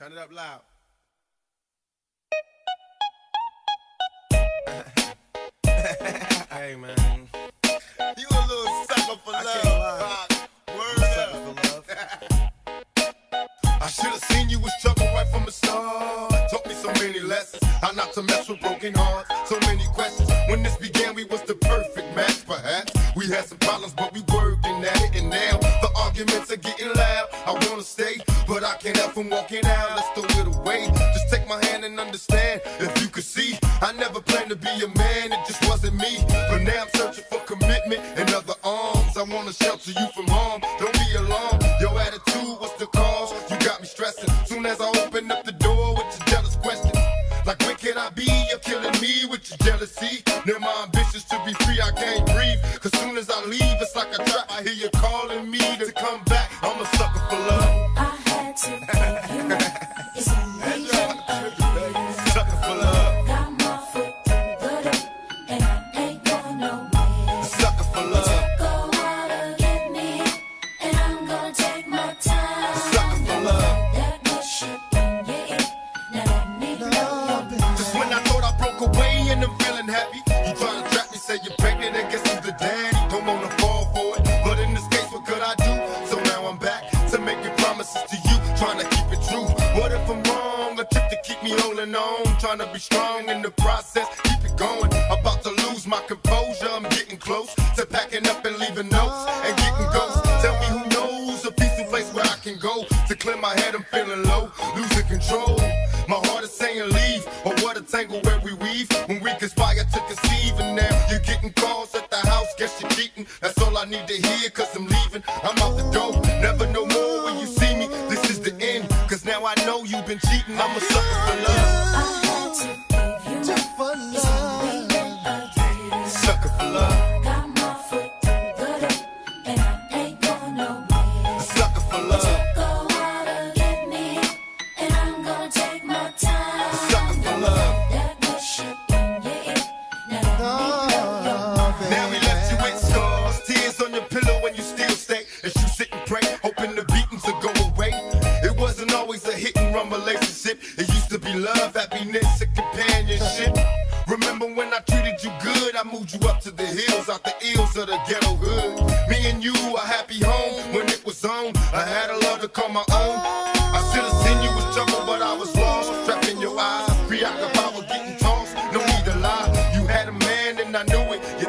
Turn it up loud. hey man. You a little sucker for I love. can't lie. Rock. Word Sucker up. love. I should have seen you was trouble right from the start. Taught me so many lessons. How not to mess with broken hearts. So many questions. When this began, we was the perfect match, perhaps. We had some problems, but can't help from walking out. Let's throw it away. Just take my hand and understand. If you could see, I never planned to be a man. It just wasn't me. But now I'm searching for commitment and other arms. I wanna shelter you from harm. Don't be alarmed. Your attitude was the cause. You got me stressing. Soon as I open up the door with your jealous questions. Like where can I be? You're killing me with your jealousy. Now my ambitions to be free, I can't breathe. Cause soon as I leave, it's like a trap. I hear you calling me to come back. I'm a sucker for love. Had to me holding on, trying to be strong in the process, keep it going. About to lose my composure, I'm getting close to packing up and leaving notes and getting ghosts. Tell me who knows a peaceful place where I can go to clear my head. I'm feeling low, losing control. My heart is saying leave, or what a tangle where we weave when we conspire to conceive. And now you're getting calls at the house, guess you're cheating. That's all I need to hear, cause I'm leaving. I'm out the door, now I know you've been cheating. I'm a sucker for love, I had to give you up. It's amazing always a hit and run relationship. It used to be love, happiness, and companionship. Remember when I treated you good? I moved you up to the hills, out the ills of the ghetto hood. Me and you, a happy home when it was on. I had a love to call my own.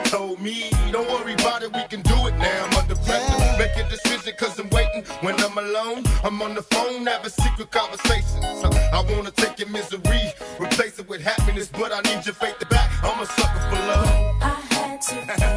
Told me, don't worry about it, we can do it now. I'm under pressure, make a decision cause I'm waiting. When I'm alone, I'm on the phone, having secret conversations. So I wanna take your misery, replace it with happiness, but I need your faith to back. I'm a sucker for love, I had to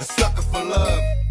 A sucker for love.